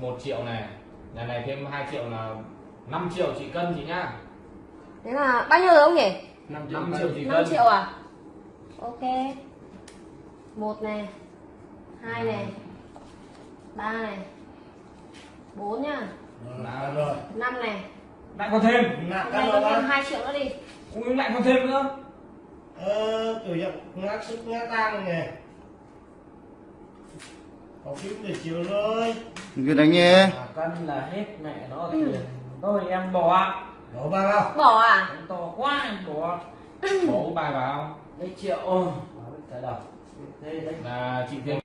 1 triệu này nhà này thêm 2 triệu là 5 triệu chị cân chị nhá Thế là bao nhiêu rồi ông nhỉ? 5 5 triệu chị 5 cân triệu à? Ok. Một này, hai này, ba này, bốn nhá, Là rồi. năm này. lại còn thêm rồi có thêm hai triệu nữa đi. Ui, lại còn thêm nữa Ờ, kiểu dạng ngã sức ngã tang này. Có phím để chiều rồi. Cứ đánh nhé mà cân là hết mẹ nó tiền thôi em bỏ Đổ ba vào. Bỏ à? em to quá em bỏ bố bài vào mấy triệu cái đầu là chị thêm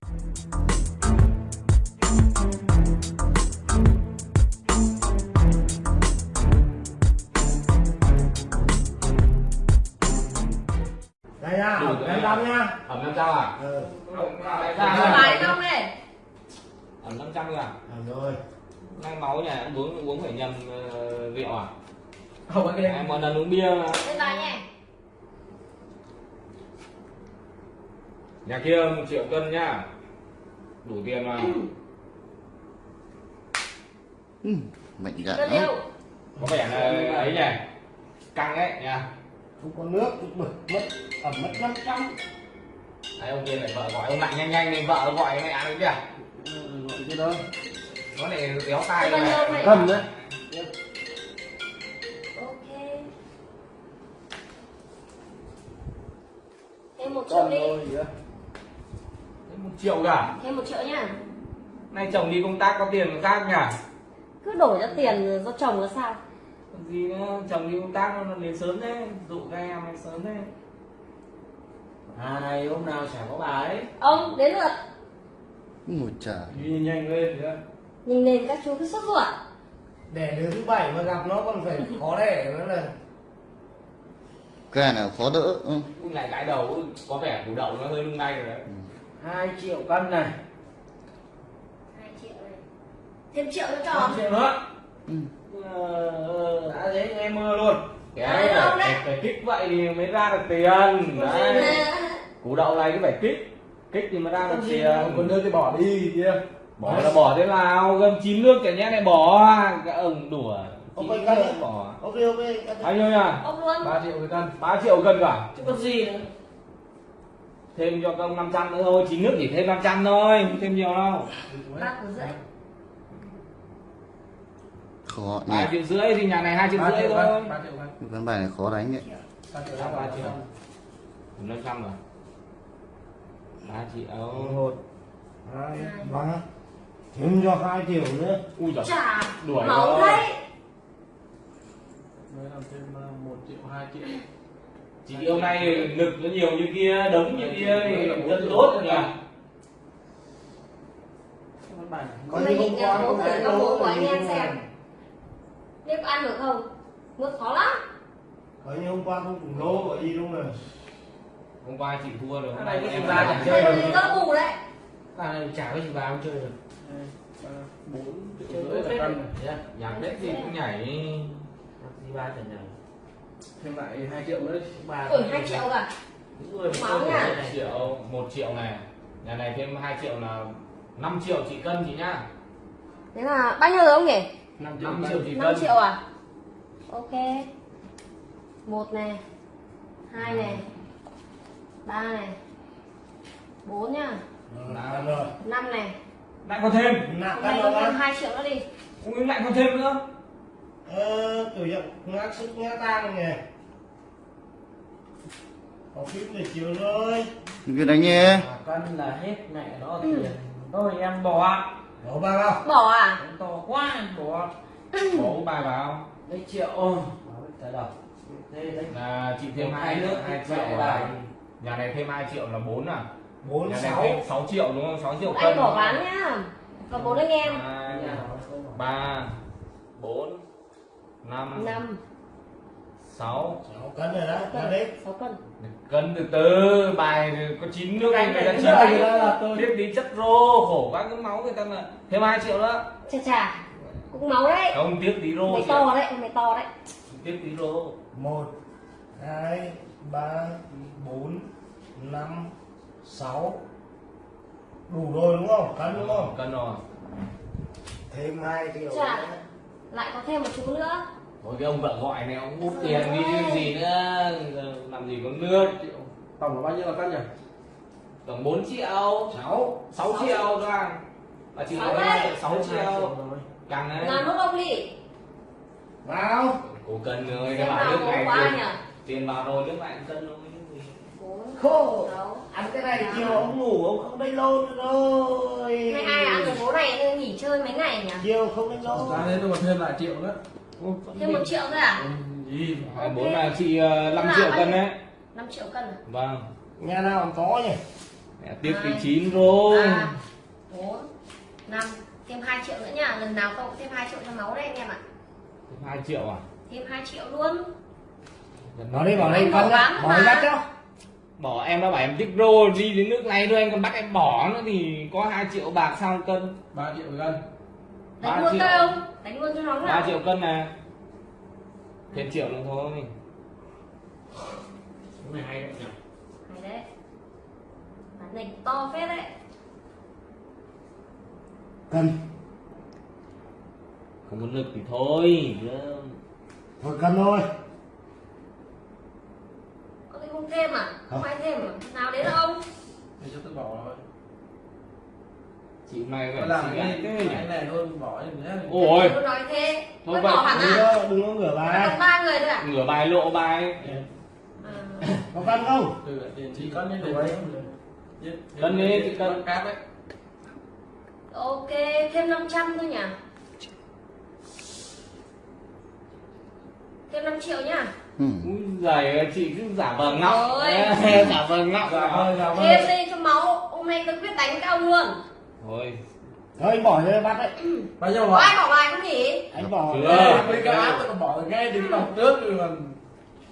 Đây nha, ẩm rồi. em đâm nha. ẩm 500 à Ừ. Lại Cho ra bài không này. Ẩm 500 cơ à? Ẩm rồi. nay máu nhà em uống uống phải nhầm ờ, rượu à? Không có em một lần uống bia mà. Lên bài nhé. nhà kia một triệu cân nhá. Đủ tiền mà. Ừ, Mạnh Cân lắm có vẻ là ấy nhỉ? Căng ấy nha. Không có nước, mất mất ẩm mất 500. Đấy, ông kia lại vợ gọi ông lại nhanh nhanh lên vợ gọi mẹ ăn kìa Cái đó. nó lại đéo tay này này. Cầm đấy. Ok. Thêm một triệu đi. đó. Thế một triệu cả Thêm một triệu nhá. nay chồng đi công tác có tiền khác nhỉ Cứ đổi ra tiền do chồng là sao? Còn gì nữa chồng đi công tác nó đến sớm thế dụ các em sớm thế à này hôm nào chả có bà ấy Ông đến lượt. Ôi trời Đi nhanh lên nữa. Nhìn lên các chú cứ sốt ruột. Để đứa thứ bảy mà gặp nó còn phải khó đẻ nữa là Cái nào khó đỡ ừ. Lại gãi đầu có vẻ củ đậu nó hơi lung lay rồi đấy 2 triệu cân này hai triệu này. Thêm triệu nữa cho. 5 triệu nữa Ừ. ờ, đã thế em mơ luôn cái đâu phải, phải, phải kích vậy thì mới ra được tiền đấy củ đậu này cứ phải kích kích thì mới ra được tiền còn đưa thì bỏ đi kia. bỏ là bỏ thế nào gầm chín nước chả nhẽ lại bỏ cái ông đùa phải nước cân. bỏ Ok ok. bao nhiêu nhá Ông luôn. 3 triệu cái cân. 3 triệu cân cả chứ có gì nữa thêm cho công 500 nữa thôi chín nước chỉ thêm 500 thôi không thêm nhiều đâu Ba củ rưỡi. Khó nhỉ hai triệu rưỡi thì nhà này hai triệu 3 rưỡi triệu thôi cân. 3 triệu cân. Cái ván bài này khó đánh đấy 3 triệu cân. ba triệu năm trăm rồi ba triệu một hai ba thêm cho hai triệu nữa ui giời Chà. đuổi Máu rồi. đấy. mới làm thêm một triệu hai triệu chị hôm nay lực nó nhiều như kia đống như kia thì rất tốt rồi nhỉ con bà này. Hôm nay nhịn nhà bố thử các bố của anh em xem. Có ăn được không? Nước khó lắm. Bởi như hôm qua không cùng lô gọi gì đúng rồi hôm qua chị thua rồi hôm nay cái em gì ba ba chẳng chơi. được các bù đấy. bà này chả có gì bà không chơi được. Bốn triệu rưỡi là à? nhạc đấy thì cũng nhảy gì ba chẳng nhảy. Thêm lại hai triệu nữa bà Đổi hai triệu cả. mà Máu nha. triệu một triệu này. Nhà này thêm 2 triệu là 5 triệu chị cân chị nhá. Thế là bao nhiêu rồi ông nhỉ? 5 5 triệu chị 5 cân. triệu à? Ok. Một này, hai này, ba này, bốn nhá, năm này. lại còn thêm. Nặng thêm đó hai triệu nữa đi. ui lại còn thêm nữa. Ờ, kiểu dạng ngã sức ngã tang này có phím để chiều rồi Cứ đánh nhé cân là hết mẹ nó tiền. Thôi em bỏ đổ ba vào Bỏ à? em to quá em bỏ bố bài vào mấy triệu. Bảo cái đầu. Thế đấy là chị thêm hai nước hai triệu là nhà này thêm 2 triệu là 4 à bốn nhà này sáu thêm 6 triệu đúng không 6 triệu Anh cân bỏ bán nhá. Còn bốn anh em. hai nhà nó không bỏ. ba bốn năm năm sáu sáu cân rồi đó là đấy cân. sáu cân. cân từ từ bài có chín nước anh người ta chín này anh là- tôi- biết tí chất rô khổ quá cái máu người ta là thêm 2 triệu nữa Chà chà. Cũng máu đấy. không tiếc tí rô Mày to đấy, mày to đấy. Tiếc tí rô một hai ba bốn năm sáu. Đủ rồi đúng không? Cân đúng không? Cân rồi. Thêm hai triệu Dạ. nữa. lại có thêm một chú nữa. Thôi cái ông vợ gọi này ông úp tiền đi chứ gì nữa? Giờ làm gì có nước tổng là bao nhiêu là cân nhỉ? Tổng 4 triệu. Sáu. 6 triệu thôi à. Bà chị Sáu nói đấy. 6 triệu. càng đấy. Là nút ông đi. Vào cố cân rồi Xem cái bảo có này tiền, vào rồi nước lại cân gì. bốn khô ăn cái này chiều ông ngủ ông không đánh lô nữa rồi. Mấy ai ăn cái bố này? Nên nghỉ chơi mấy ngày nhỉ? Chiều không đánh lô. Ra tôi còn thêm lại triệu nữa. Thêm một triệu nữa à? Ừ, gì? Hai bốn là chị 5 triệu cân đấy. 5 triệu cân à? Vâng. Nhà nào cũng có nhỉ? Mẹ tiếp thì chín rồi. Ba bốn năm thêm 2 triệu nữa nha. Lần nào cũng thêm 2 triệu cho máu đấy anh em ạ. 2 triệu à? Thêm 2 triệu luôn bỏ đi bỏ đi con bỏ bán bỏ bắt cho bỏ em đã bảo em tích rô đi đến nước này thôi anh còn bắt em bỏ nữa thì có 2 triệu bạc sao cân? 3 triệu cân. Ba đánh luôn triệu. cây không đánh luôn cho nó 3 nào. triệu cân nè. Thêm triệu nữa thôi. Cái này hay đấy nhỉ? Hay đấy. Bán này to phết đấy. Cần không có lực thì thôi chứ. thôi cần thôi có cái không thêm à không. Không. ai thêm nào đến ông để cho tôi bỏ rồi chị mày phải làm chị cái cái nhỉ? này thôi bỏ đi nhé ôi. Tôi nói thế. Thôi tôi vậy, bỏ hẳn đừng à? có đừng có ngửa bài. Còn ba người thôi à ngửa bài lộ bài. À. có cần không? Chỉ cân lên ấy Cân đi, chị cân. cân cáp đấy. Ok thêm 500 thôi nhỉ? Thêm 5 triệu nhá ừ. Giời chị cứ giả vờ ngọc Ôi. giả vờ ngọc dạ ơi dạ thêm ơi đi cho máu hôm nay tôi quyết đánh các ông luôn. Thôi. Thôi anh bỏ cho bắt đấy. Bao nhiêu bỏ ai bỏ bài không nhỉ? Anh bỏ Chưa. mấy cái tôi còn bỏ ngay đứng đọc trước rồi còn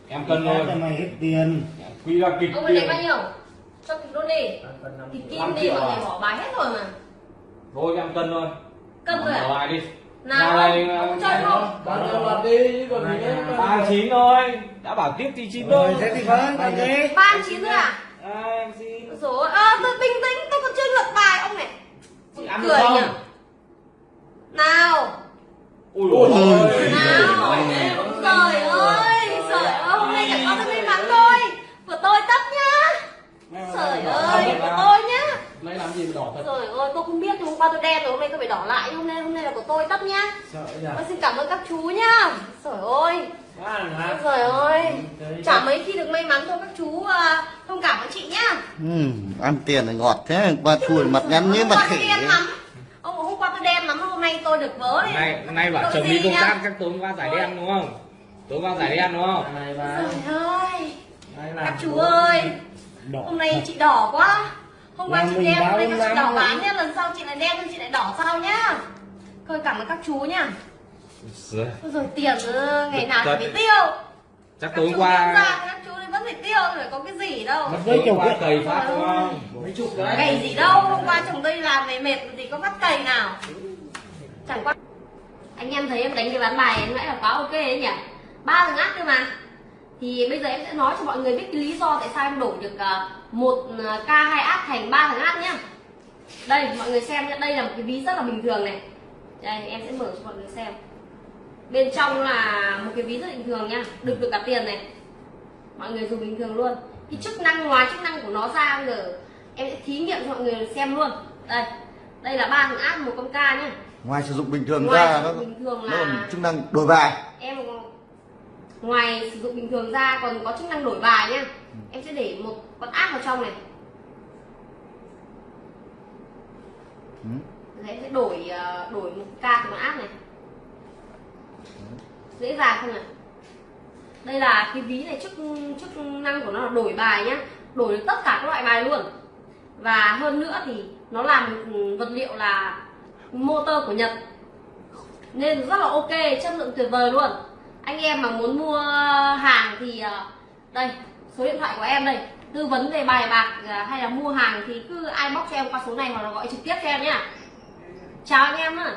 em cân cho thôi mày hết tiền. Quy ra kịch ông tiền. bao nhiêu? Cho kịch luôn đi. Kịch kim đi mọi à? người bỏ bài hết rồi mà. Thôi em cân thôi. Cân rồi mở à? bài đi nào này ông chơi không bao nhiêu đi còn gì nữa? Ba chín thôi. Đã bảo tiếp thì chín thôi. Thế thì vâng gì ba chín rồi à? À, em xin rồi ơ tôi bình tĩnh tôi còn chưa lượt bài ông này. Chị cười không nhỉ? nào. Ui Ôi ôi. trời nào. Trời ơi trời ơi hôm nay chẳng có tôi may mắn thôi. Của tôi tất nhá. Trời ơi của tôi nhá. Lấy làm gì mà đỏ thật? Trời ơi tôi không biết hôm qua tôi đen rồi hôm nay tôi phải đỏ lại. Hôm nay hôm nay là của tôi tất nhá. Tôi xin cảm ơn các chú nhá. Trời ơi. Trời ơi. Chả mấy khi được may mắn thôi các chú à, thông cảm với chị nhá. Ừ. ăn tiền thì ngọt thế ba chùi mặt nhắn như hôm mặt qua khỉ. ông hôm qua tôi đen lắm hôm nay tôi được vớ đấy nay nay bảo chồng đi công tác chắc tối qua giải đen đúng không? Tối qua giải đen đúng không? Này bà. Trời ơi. Này các chú ơi hôm nay chị đỏ quá. Hôm qua chị đen hôm nay chị đỏ bán nhá. Lần sau chị lại đen chị lại đỏ sau nhá thôi cảm ơn các chú nhá. Giời, Ôi rồi tiền ờ, ngày nào Thật. phải tiêu. Chắc Các tối chú qua ra, các chú thì vẫn phải tiêu rồi có cái gì đâu. Mất tối giấy chục qua ấy. cầy phát đúng không? Mấy chục đấy. Cày gì đâu hôm qua chồng tôi làm về mệt thì có bắt cày nào. Chẳng qua. Anh em thấy em đánh cái ván bài em nãy là quá ok ấy nhỉ? Ba thằng ác cơ mà. Thì bây giờ em sẽ nói cho mọi người biết cái lý do tại sao em đổi được ờ, một ờ, k hai ác thành ba thằng ác nhá. Đây mọi người xem nhé đây là một cái ví rất là bình thường này đây em sẽ mở cho mọi người xem. Bên trong là một cái ví rất bình thường nha được được cả tiền này. Mọi người dùng bình thường luôn. Cái chức năng ngoài chức năng của nó ra bây giờ em sẽ thí nghiệm cho mọi người xem luôn. Đây đây là ba thằng áp một con ca nhá. Ngoài sử dụng bình thường Ngoài ra nó bình thường nó còn là- chức năng đổi bài. Em ngoài sử dụng bình thường ra còn có chức năng đổi bài nhá. Em sẽ để một con áp vào trong này. Ừ. Đấy, sẽ đổi ờ, đổi một ca của mã áp này. Dễ dàng không này đây là cái ví này chức chức năng của nó là đổi bài nhá. Đổi được tất cả các loại bài luôn. Và hơn nữa thì nó làm ừ, vật liệu là motor của Nhật. Nên rất là ok chất lượng tuyệt vời luôn. Anh em mà muốn mua hàng thì ờ, đây số điện thoại của em đây. Tư vấn về bài bạc ờ, hay là mua hàng thì cứ ai bóc cho em qua số này hoặc là gọi trực tiếp cho em nhá chào anh em nhá